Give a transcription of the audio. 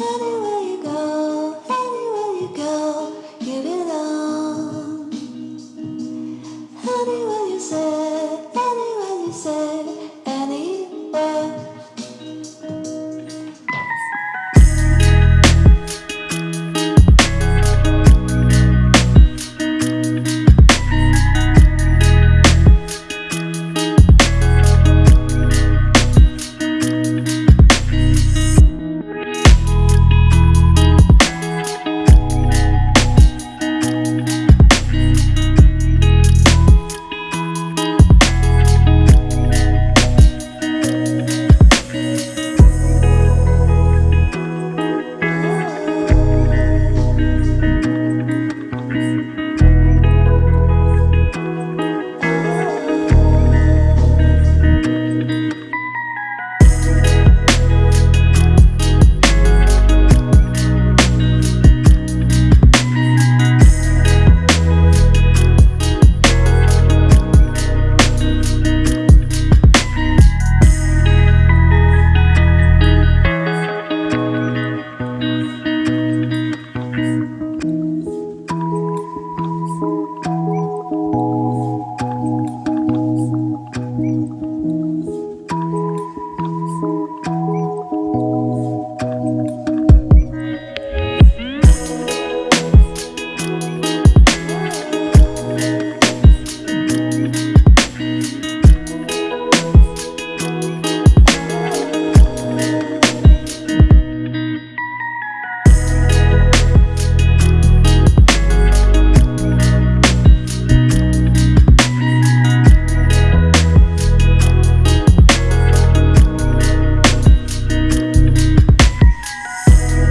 Anyway.